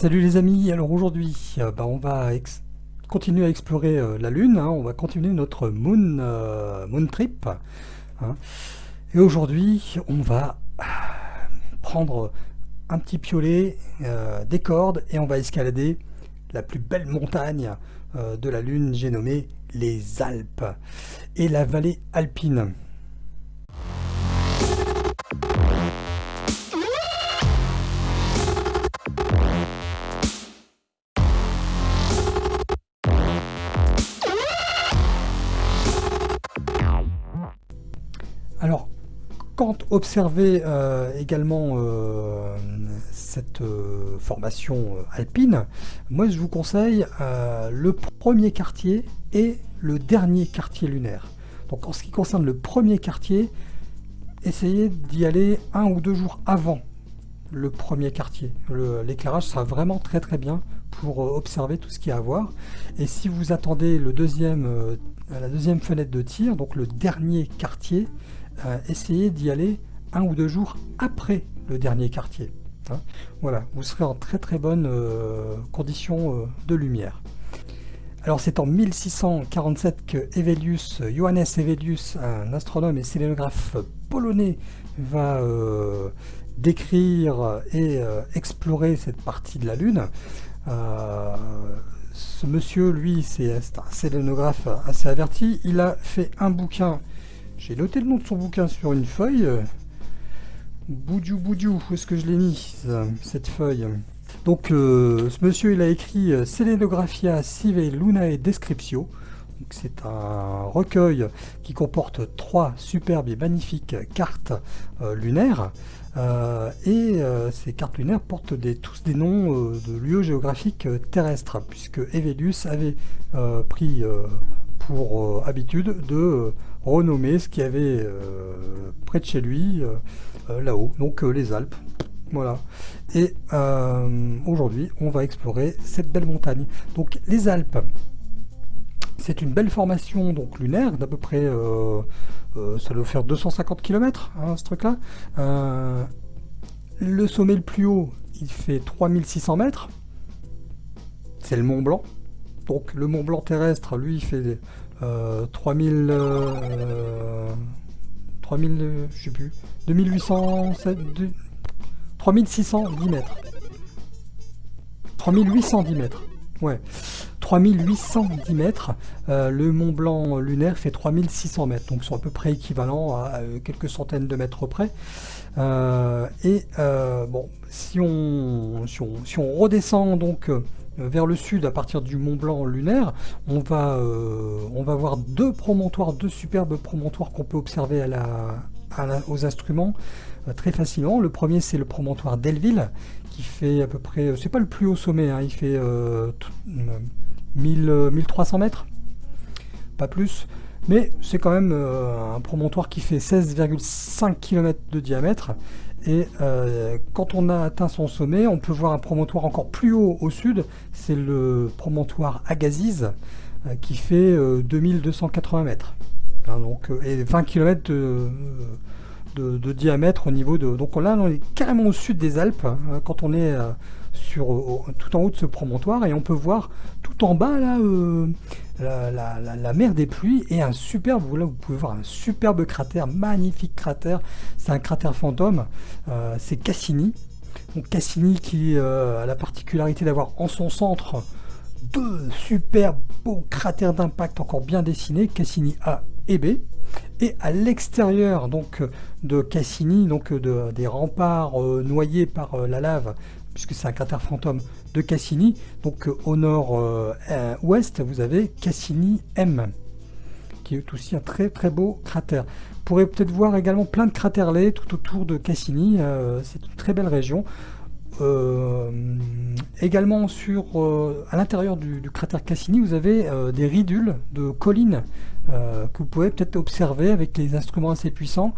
Salut les amis, alors aujourd'hui euh, bah, on va continuer à explorer euh, la Lune, hein. on va continuer notre Moon, euh, Trip. Hein. Et aujourd'hui on va prendre un petit piolet, des cordes et on va escalader la plus belle montagne de la Lune, j'ai nommé les Alpes et la vallée alpine. Quand observer euh, également euh, cette euh, formation alpine, moi je vous conseille le premier quartier et le dernier quartier lunaire. Donc en ce qui concerne le premier quartier, essayez d'y aller un ou deux jours avant le premier quartier. L'éclairage sera vraiment très très bien pour observer tout ce qu'il y a à voir. Et si vous attendez la deuxième fenêtre de tir, donc le dernier quartier, essayez d'y aller un ou deux jours après le dernier quartier. Hein. voilà, vous serez en très très bonne euh, condition euh, de lumière. Alors c'est en 1647 que Evelius, Johannes Evelius, un astronome et sélénographe polonais, va euh, décrire et explorer cette partie de la Lune. ce monsieur, lui, c'est un sélénographe assez averti. Il a fait un bouquin j'ai noté le nom de son bouquin sur une feuille. Boudjou Boudjou, où est-ce que je l'ai mis, cette feuille? Donc, euh, ce monsieur, il a écrit euh, Selenographia Sive Lunae Descriptio. C'est un recueil qui comporte trois superbes et magnifiques cartes euh, lunaires. et ces cartes lunaires portent tous des noms de lieux géographiques terrestres, puisque Evelius avait pris pour habitude de renommer ce qu'il y avait euh, près de chez lui, euh, euh, là-haut, donc les Alpes. Voilà. Et aujourd'hui, on va explorer cette belle montagne. Donc les Alpes, c'est une belle formation donc lunaire d'à peu près, ça doit faire 250 km, hein, ce truc-là. le sommet le plus haut, il fait 3600 mètres. C'est le Mont Blanc. Donc le Mont Blanc terrestre, lui, il fait 3000... 3000... je sais plus... 2800... 3610 mètres. 3810 mètres. Ouais. 3810 mètres. Euh, le Mont Blanc lunaire fait 3600 mètres. Donc sont à peu près équivalents à euh, quelques centaines de mètres près. Euh, et bon, si on, si on, si on redescend donc euh, vers le sud à partir du Mont Blanc lunaire, on va, euh, on va voir deux promontoires, deux superbes promontoires qu'on peut observer à la, aux instruments euh, très facilement. Le premier c'est le promontoire Delville qui fait à peu près, c'est pas le plus haut sommet, hein, il fait 1300 mètres, pas plus. Mais c'est quand même un promontoire qui fait 16,5 km de diamètre et euh, quand on a atteint son sommet, on peut voir un promontoire encore plus haut au sud, c'est le promontoire Agassiz, euh, qui fait 2280 euh, mètres. Hein, donc, et 20 km de, diamètre au niveau de... Donc là, on est carrément au sud des Alpes, hein, quand on est sur, tout en haut de ce promontoire, et on peut voir tout en bas, là, la, mer des pluies et un superbe, vous pouvez voir un superbe cratère, magnifique cratère, c'est un cratère fantôme, euh, c'est Cassini. Donc Cassini qui euh, a la particularité d'avoir en son centre deux superbes beaux cratères d'impact encore bien dessinés, Cassini A et B. Et à l'extérieur donc de Cassini, donc de, des remparts euh, noyés par la lave, puisque c'est un cratère fantôme de Cassini. Donc euh, au nord-ouest, vous avez Cassini M, qui est aussi un très très beau cratère. Vous pourrez peut-être voir également plein de cratères-lait tout autour de Cassini. Euh, c'est une très belle région. Euh, également sur, à l'intérieur du, cratère Cassini, vous avez des ridules de collines que vous pouvez peut-être observer avec les instruments assez puissants.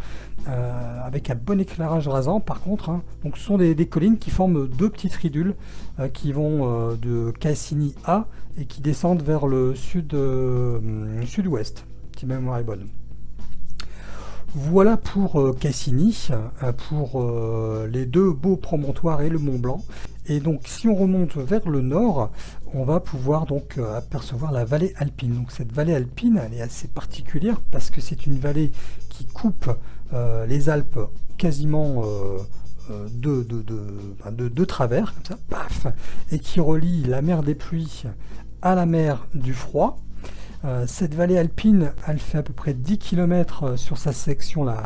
Euh, avec un bon éclairage rasant par contre. Hein. Donc ce sont des, collines qui forment deux petites ridules euh, qui vont euh, de Cassini A et qui descendent vers le sud sud-ouest, si ma mémoire est bonne. Voilà pour Cassini, pour les deux beaux promontoires et le Mont Blanc. Et donc si on remonte vers le nord, on va pouvoir donc euh, apercevoir la vallée alpine. Donc cette vallée alpine, est assez particulière parce que c'est une vallée qui coupe euh, les Alpes quasiment de, de, de, travers, comme ça, paf, et qui relie la mer des pluies à la mer du froid. Euh, cette vallée alpine, elle fait à peu près 10 km euh, sur sa section la,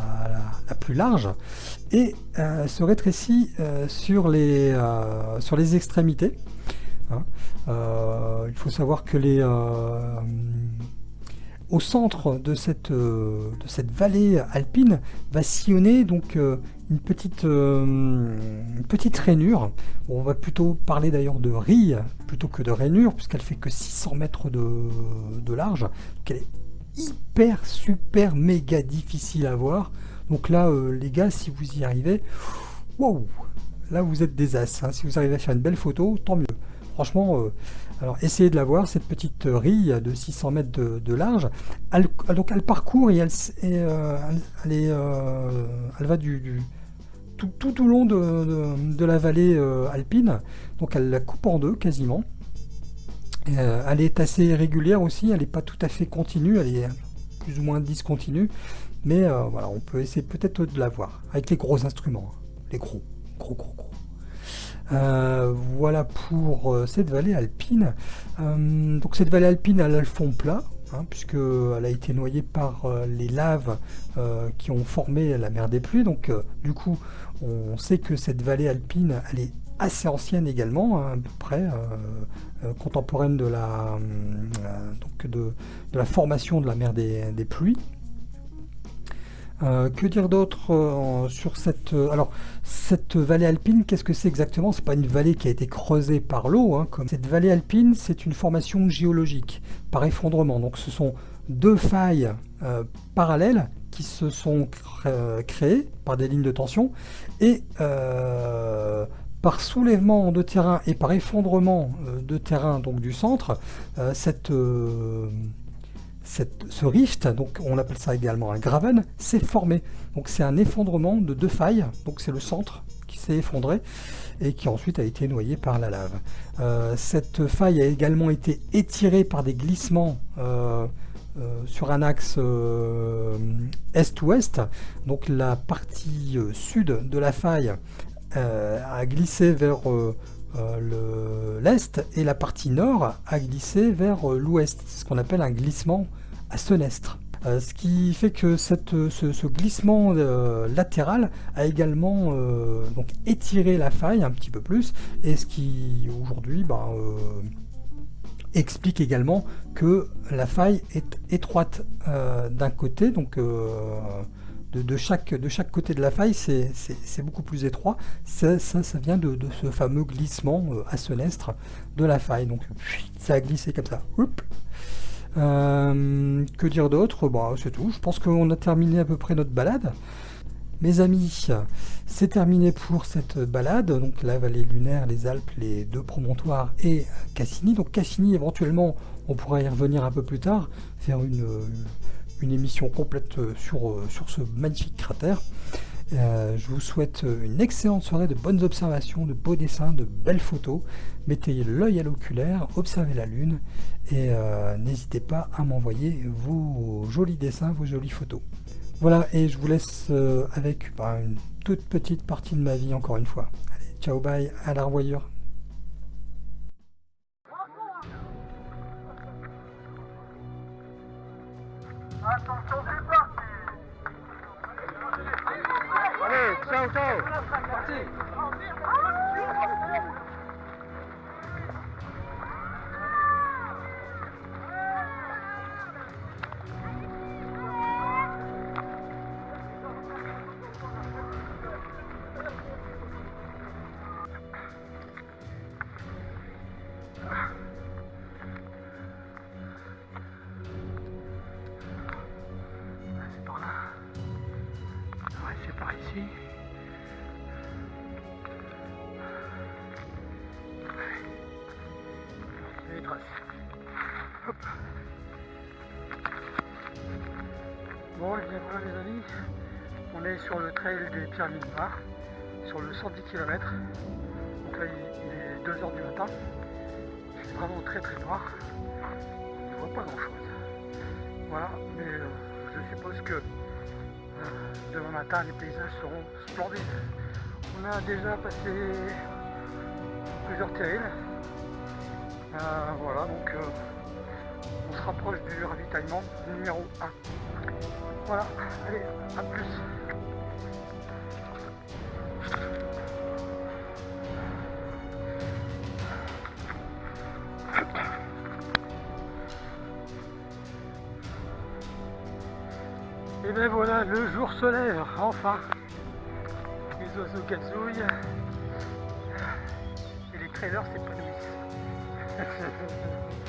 plus large et euh, se rétrécit sur, les, sur les extrémités. Hein. il faut savoir que les, au centre de cette, de cette vallée alpine va sillonner donc une petite, une petite rainure. on va plutôt parler d'ailleurs de rille plutôt que de rainure, puisqu'elle fait que 600 mètres de, large. Donc elle est hyper, super, méga difficile à voir. Donc là, euh, les gars, si vous y arrivez, wow, là vous êtes des as. Hein. Si vous arrivez à faire une belle photo, tant mieux. Franchement, euh, alors essayez de la voir, cette petite rille de 600 mètres de, large. Elle, parcourt et elle, euh, elle, est, elle va du tout, au long de, la vallée euh, alpine. Donc elle la coupe en deux quasiment. Euh, elle est assez régulière aussi, elle n'est pas tout à fait continue, elle est plus ou moins discontinue. Mais euh, voilà, on peut essayer peut-être de la voir avec les gros instruments. Hein. Les gros, gros, gros, gros. Voilà pour cette vallée alpine. donc cette vallée alpine, elle a le fond plat, hein, puisqu'elle a été noyée par les laves qui ont formé la mer des pluies. Donc du coup, on sait que cette vallée alpine, elle est assez ancienne également, hein, à peu près euh, euh, contemporaine euh, de, la formation de la mer des, pluies. Que dire d'autre sur cette alors cette vallée alpine qu'est-ce que c'est exactement? C'est pas une vallée qui a été creusée par l'eau hein, cette vallée alpine c'est une formation géologique par effondrement. Donc ce sont deux failles parallèles qui se sont créées par des lignes de tension et euh, par soulèvement de terrain et par effondrement euh, de terrain donc du centre, euh, cette, ce rift, donc on appelle ça également un graven, s'est formé. Donc c'est un effondrement de deux failles, donc c'est le centre qui s'est effondré et qui ensuite a été noyé par la lave. cette faille a également été étirée par des glissements euh, sur un axe euh, est-ouest. Donc la partie euh, sud de la faille a glissé vers l'est et la partie nord a glissé vers l'ouest, ce qu'on appelle un glissement à senestre. ce qui fait que cette, ce, glissement latéral a également donc étiré la faille un petit peu plus et ce qui aujourd'hui bah, explique également que la faille est étroite euh, d'un côté, euh, de, chaque, côté de la faille, c'est beaucoup plus étroit. Ça, ça, vient de, ce fameux glissement euh, à senestre de la faille. Donc ça a glissé comme ça. que dire d'autre? Bah, C'est tout. Je pense qu'on a terminé à peu près notre balade. Mes amis, c'est terminé pour cette balade, donc la vallée lunaire, les Alpes, les deux promontoires et Cassini. Donc Cassini, éventuellement, on pourra y revenir un peu plus tard, faire une, une émission complète sur, sur ce magnifique cratère. Euh, je vous souhaite une excellente soirée, de bonnes observations, de beaux dessins, de belles photos. Mettez l'œil à l'oculaire, observez la lune et euh, n'hésitez pas à m'envoyer vos jolis dessins, vos jolies photos. Voilà, et je vous laisse euh, avec bah, une toute petite partie de ma vie encore une fois. Allez, ciao, bye, à la revoyure. Allez, ciao, Bon, et bien voilà les amis, on est sur le trail des Pierres Noires, sur le 110 km. Donc Donc là, il, est 2h du matin. C'est vraiment très très noir. On ne voit pas grand chose. Voilà, mais euh, je suppose que euh, demain matin, les paysages seront splendides. On a déjà passé plusieurs terrils. Euh, voilà, donc on se rapproche du ravitaillement numéro 1. Voilà, allez, à plus. Et ben voilà, le jour se lève, enfin. Les oiseaux gazouillent. Et les trailers s'épanouissent.